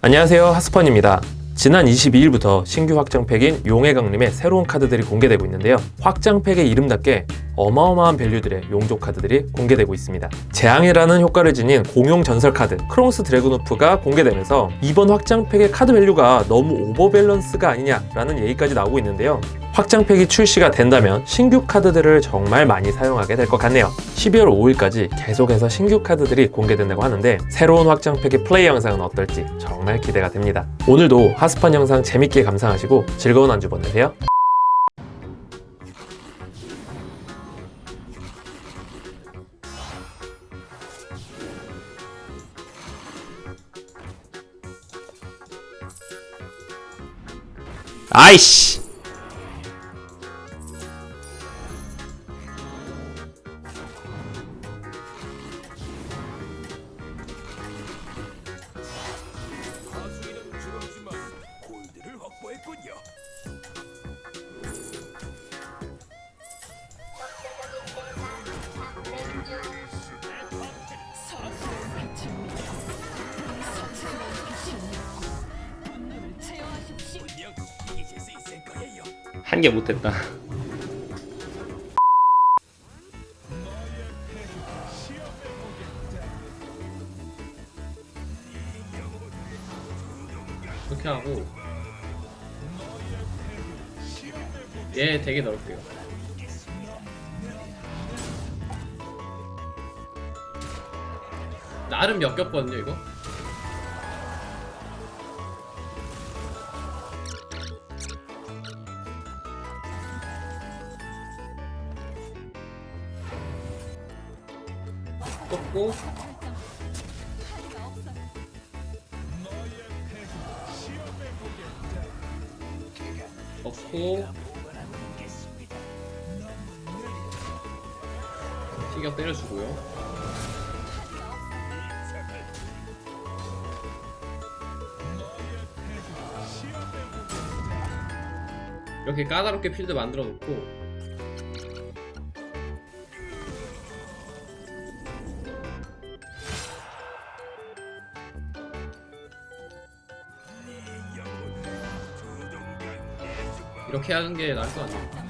안녕하세요. 하스펀입니다. 지난 22일부터 신규 확장팩인 용의 강림의 새로운 카드들이 공개되고 있는데요. 확장팩의 이름답게 어마어마한 value들의 용족 카드들이 공개되고 있습니다. 재앙이라는 효과를 지닌 공용 전설 카드 크롱스 드래곤후프가 공개되면서 이번 확장팩의 카드 value가 너무 overbalance가 아니냐라는 얘기까지 나오고 있는데요. 확장팩이 출시가 된다면 신규 카드들을 정말 많이 사용하게 될 것 같네요. 12월 5일까지 계속해서 신규 카드들이 공개된다고 하는데 새로운 확장팩의 플레이 영상은 어떨지 정말 기대가 됩니다. 오늘도 하스펀 영상 재밌게 감상하시고 즐거운 한 주 보내세요 아 한 개 못했다. 이렇게 하고. 얘 되게 넓게요. 나름 역겹거든요 이거 꺾고. 꺾고. 티격 때려주고요. 이렇게 까다롭게 필드 만들어 놓고 이렇게 하는 게 나을 것 같아요.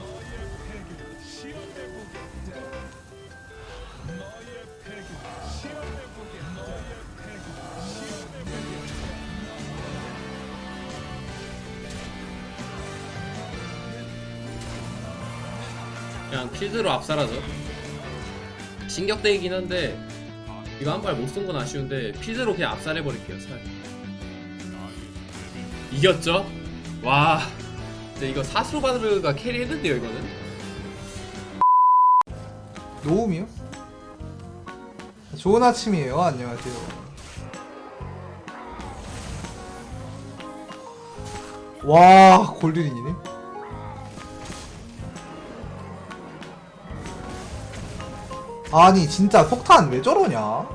그냥 필드로 압살하죠 진격대이긴 한데 이거 한 발 못 쓴 건 아쉬운데 필드로 그냥 압살해버릴게요 차라리. 이겼죠? 와 근데 이거 사스로바르가 캐리했는데요 이거는 노움이요? 좋은 아침이에요. 안녕하세요. 와 골드린이네. 아니 진짜 폭탄 왜 저러냐? 야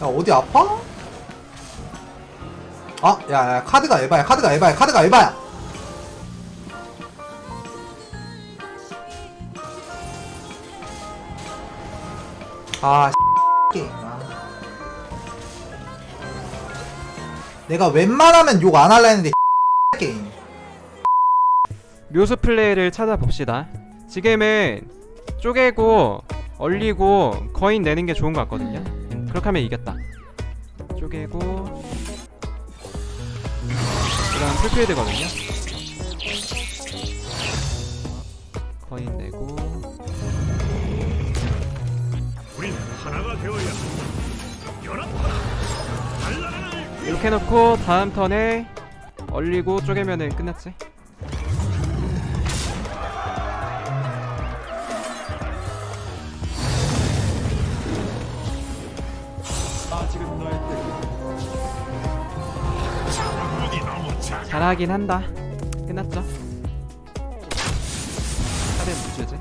어디 아파? 아, 야, 야, 카드가 에바야, 카드가 에바야, 카드가 에바야! 아, 게임. 아. 내가 웬만하면 욕 안 할라 했는데 게임. 묘수 플레이를 찾아봅시다. 지금은 쪼개고 얼리고 거인 내는 게 좋은 것 같거든요. 그렇게 하면 이겼다. 쪼개고 그다음 풀필드거든요. 거인 내고 우린 하나가 되어야 연합하라. 달라라. 이렇게 해놓고 다음 턴에 얼리고 쪼개면은 끝났지. 잘하긴 한다. 끝났죠. 차례 무죄지.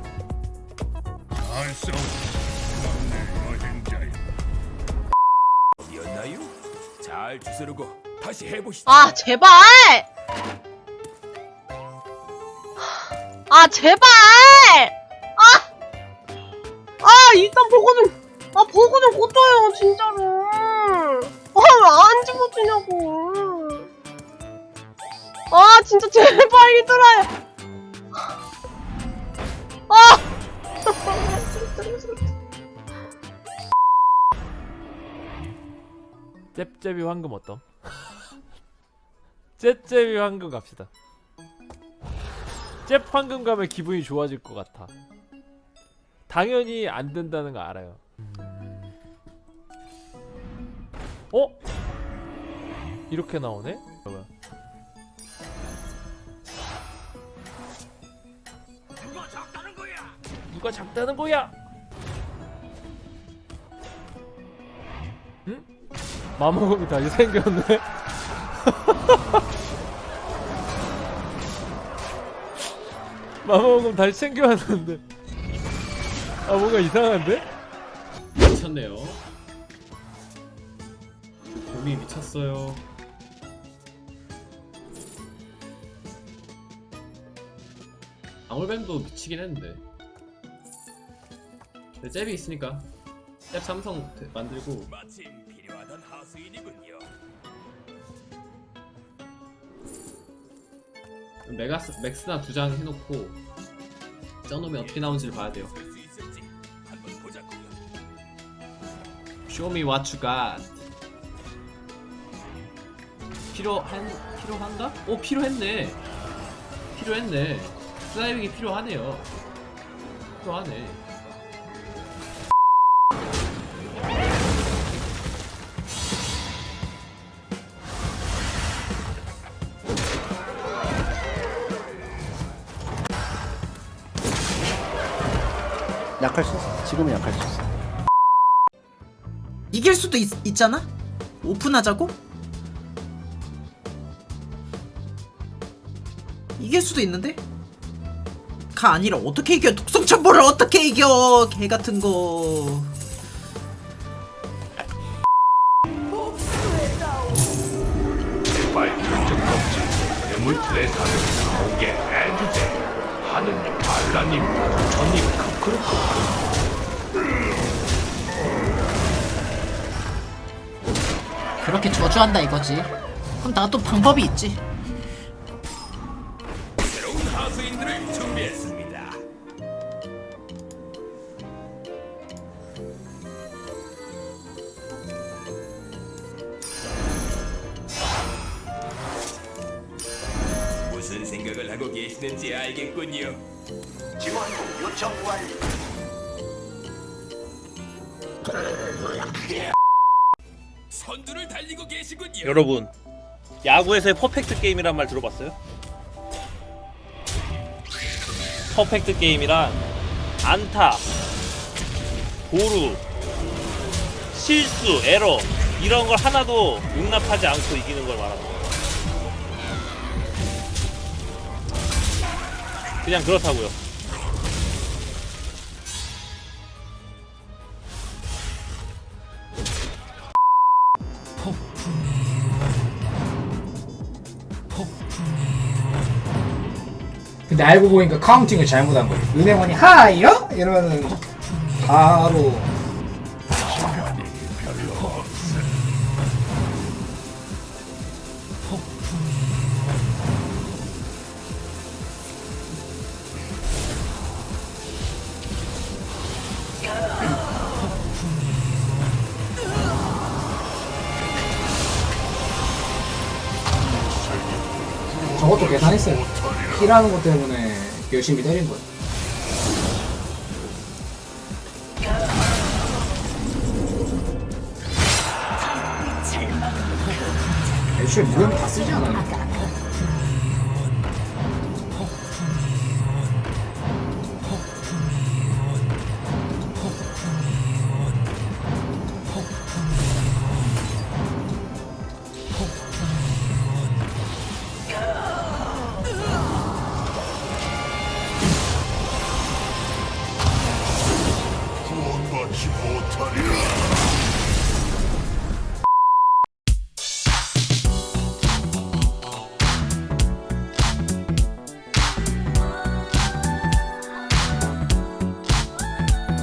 였나요? 잘 주스르고 다시 해보시죠. 아 제발 아 제발 아! 아 일단 보고 좀 아 보고 좀 고쳐요 진짜로 아안 집어주냐고. 아, 진짜 제발 얘들아. 아! 잽잽이 황금 어떤? 잽잽이 황금 갑시다. 잽 황금 가면 기분이 좋아질 것 같아. 당연히 안 된다는 거 알아요. 어? 이렇게 나오네? 누가 작다는 거야? 응? 마모금이 다시 생겼네? 마모금 다시 챙겨왔는데 아 뭔가 이상한데? 미쳤네요. 곰이 미쳤어요. 방울뱀도 미치긴 했는데. 근데 잽이 있으니까 잽 삼성 대- 만들고 마침 필요하던 하수인이군요. 메가스 맥스나 두 장 해놓고 쩌놈이 어떻게 나오는지를 봐야 돼요. Show me what you got. 필요한 필요한가? 오 필요했네. 필요했네. 슬라이빙이 필요하네요. 필요하네. 약할 수 있어. 지금은 약할 수 있어. 이길 수도 있, 있잖아? 오픈하자고? 이길 수도 있는데? 가 아니라 어떻게 이겨 독성 첨보를 어떻게 이겨 개 같은 거 그렇게 저주한다 이거지 그럼 나또 방법이 있지 새로운 하수인들을 준비했습니다. 무슨 생각을 하고 계시는지 알겠군요. 선두를 달리고 계시군요. 여러분 야구에서의 퍼펙트 게임이란 말 들어봤어요? 퍼펙트 게임이란 안타, 보루, 실수, 에러 이런 걸 하나도 용납하지 않고 이기는 걸거 그냥 그렇다고요. 근데 알고 보니까 카운팅을 잘못한 거예요. 은행원이 하이요? 이러면은 바로 저것도 계산했어요. 키라는 것 때문에 열심히 때린 거예요. 애초에 무덤 다 쓰지 않아요.